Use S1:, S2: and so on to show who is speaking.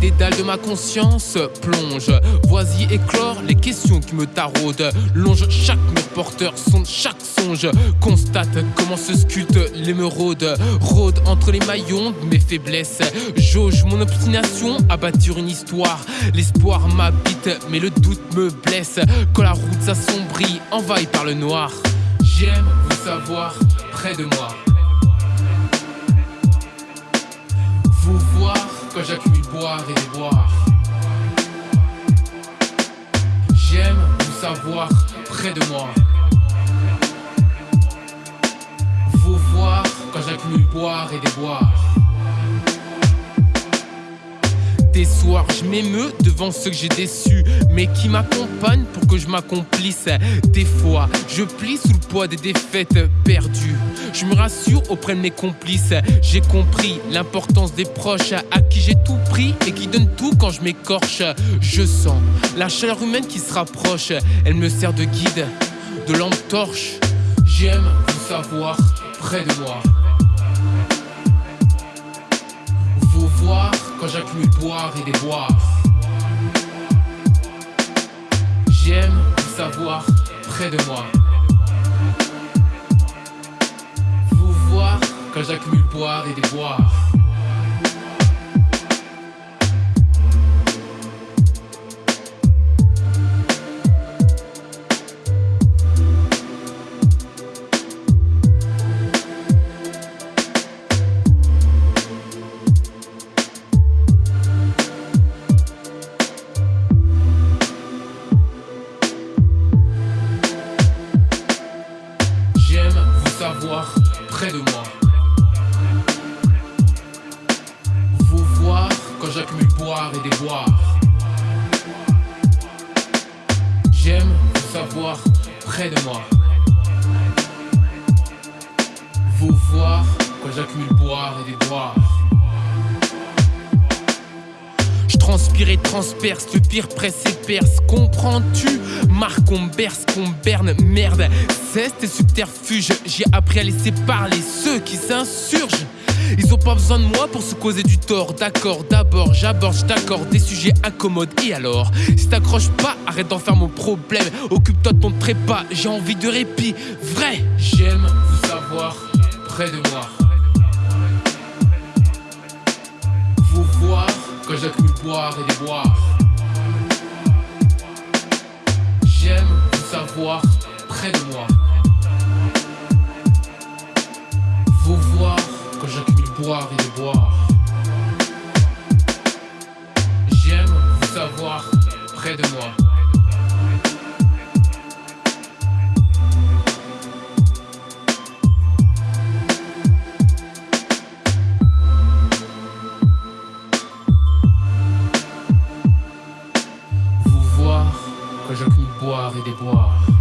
S1: dédales de ma conscience plonge. Voici éclore les questions qui me taraudent. Longe chaque mur porteur, sonde chaque songe. Constate comment se sculptent l'émeraude. Rôde entre les maillons de mes faiblesses. Jauge mon obstination à bâtir une histoire. L'espoir m'habite, mais le doute me blesse. Quand la route s'assombrit, envahie par le noir. J'aime vous savoir près de moi. Quand j'accumule boire et déboire. J'aime vous savoir près de moi. Vous voir quand j'accumule boire et déboire. Je m'émeus devant ceux que j'ai déçus, mais qui m'accompagnent pour que je m'accomplisse. Des fois, je plie sous le poids des défaites perdues. Je me rassure auprès de mes complices. J'ai compris l'importance des proches à qui j'ai tout pris et qui donnent tout quand je m'écorche. Je sens la chaleur humaine qui se rapproche. Elle me sert de guide, de lampe torche. J'aime vous savoir près de moi. J'accumule boire et déboire. J'aime vous savoir près de moi. Vous voir quand j'accumule boire et déboire. Près de moi. Vous voir quand j'accumule boire et déboire. J'aime vous savoir près de moi. Vous voir quand j'accumule boire et déboire. Je transpire et transperce, le pire presse et perce. Comprends-tu Marc, on berce, qu'on berne, merde. Cesse tes subterfuges, j'ai appris à laisser parler ceux qui s'insurgent. Ils ont pas besoin de moi pour se causer du tort, d'accord. D'abord, j'aborde, je t'accorde des sujets incommodes. Et alors, si t'accroches pas, arrête d'en faire mon problème. Occupe-toi de ton trépas, j'ai envie de répit. Vrai, j'aime vous savoir près de moi. Quand j'accumule boire et déboire. J'aime vous savoir près de moi. Vous voir quand j'accumule boire et déboire. J'aime vous savoir près de moi. Boire et déboire.